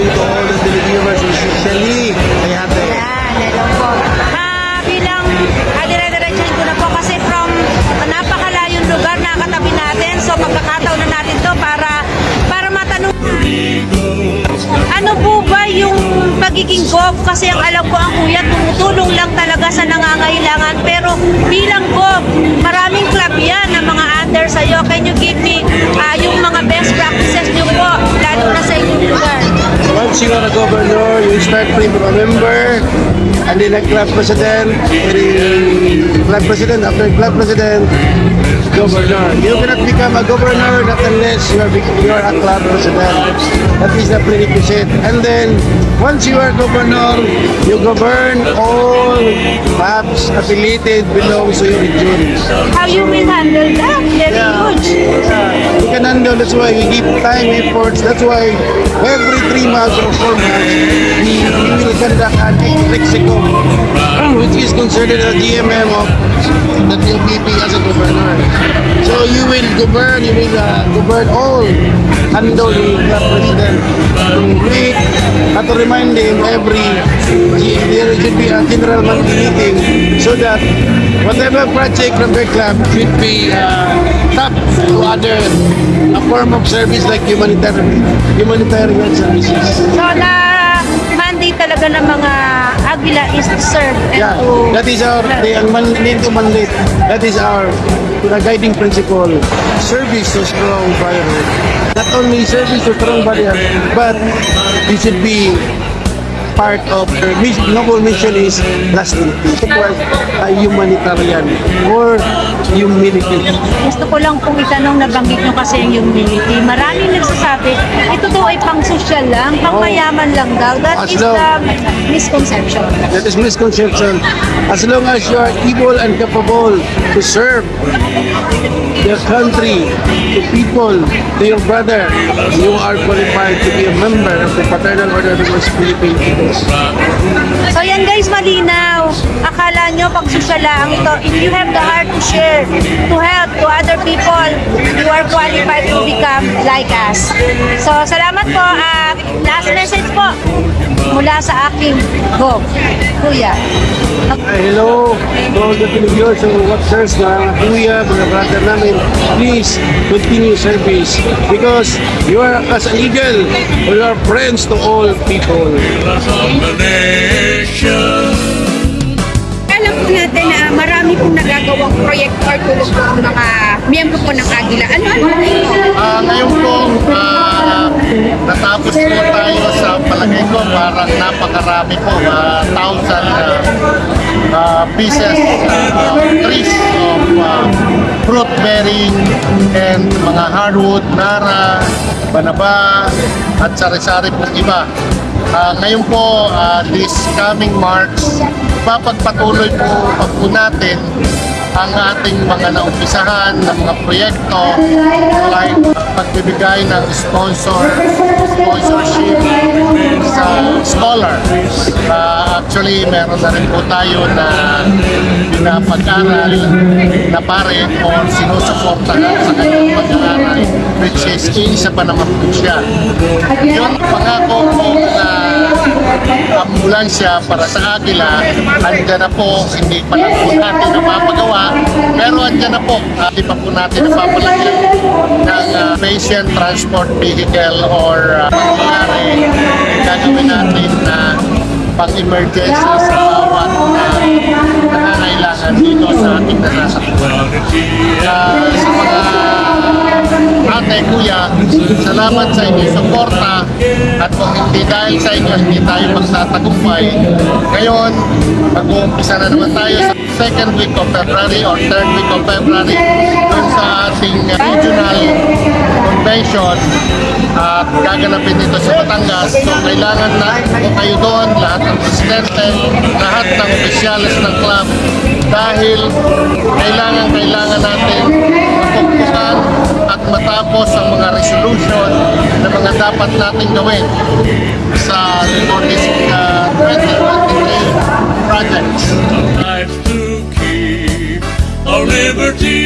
doing to all the televiewers, especially kay ate. Yan, hello po. Ha, bilang ah, dire-diretsahin ko na po kasi from napakalayong lugar na katabi natin. So pagkakataon na natin to para para matanong ano po ba yung pagiging gov? Kasi ang alam ko ang kuya, tumutulong lang talaga sa nangangailangan. Pero bilang gov, maraming club yan na mga under sa'yo. Can you give me uh, yung mga best practices nyo po, lalo na sa inyong lugar? Once you are a governor, you start from member, and then a club president, very club president, after club president, governor. You cannot become a governor not unless you are, you are a club president. That is the prerequisite. And then, once you are governor, you govern all clubs affiliated belongs to your region. How you will handle that? Very Yeah. huge. We can handle, that's why we give time, efforts, that's why every three months or four months, we, we will conduct an lexicon, which is considered a GMM of the PPP as a governor. So you will govern, you will uh, govern all under the president to make, at to remind him every, there should be a general monthly meeting so that whatever project from the club should be uh, tapped to other a form of service like humanitarian humanitarian services. So na mandate talaga ng mga Agila is to serve and Yeah, to that is our the ang man, need to mandate. That is our the guiding principle. Service to strong brotherhood. Not only service to strong brotherhood, but it should be part of their mission, noble mission is lasting peace. It was a humanitarian or humility. Gusto ko lang pong itanong, nabanggit nyo kasi yung humility. Maraming nagsasabi, ito daw ay pang social lang, pang mayaman lang daw. That As is long- the misconception. That is misconception. As long as you are able and capable to serve your country, to people, to your brother, you are qualified to be a member of the Fraternal Order of the Philippine Peoples. So yan guys, malinaw. Akala nyo pag social lang ito, if you have the heart to share, to help to other people, you are qualified to become like us. So salamat po. at last message po mula sa aking go. Kuya. Ay, hello to all the Filipinos who watchers na kuya, mga brother namin. Please continue service because you are as an eagle, you are friends to all people. Pong proyekto or tulong po ang mga miyembro po ng Agila. Ano-ano po ito? Ah, ngayon po, ah, natapos po tayo sa palagay ko, parang napakarami po, ah, thousand ah, ah, pieces, ah, trees of ah, fruit bearing and mga hardwood, nara, banaba, at sari-sari pong iba. Ah, ngayon po, ah, this coming March, papagpatuloy po po natin ang ating mga naumpisahan ng mga proyekto like pagbibigay ng sponsor sponsorship sa scholar. Ah, actually, meron na rin po tayo na pinapag-aral na pare o sinusuportahan sa kanyang pag-aaral is isa pa naman po siya. Yung pangako po na ambulansya para sa Agila, andyan na po, hindi pa lang po natin napapagawa, pero andyan na po, hindi pa po natin napapalagyan ng uh, patient transport vehicle or uh, mangyayari gagawin natin na pang-emergency sa bawat uh, nangangailangan dito sa ating nasasakyan. Uh, sa mga ate, kuya, salamat sa inyong suporta at kung hindi dahil sa inyo, hindi tayo magtatagumpay. Ngayon, mag-uumpisa na naman tayo sa second week of February or third week of February dun sa ating regional convention at gaganapin dito sa Batangas. So, kailangan na kayo doon, lahat ng presidente, lahat ng opisyalis ng club dahil kailangan, kailangan natin mapagpukan dapat natin gawin sa Limontis uh, 2023 projects. Life to keep our liberty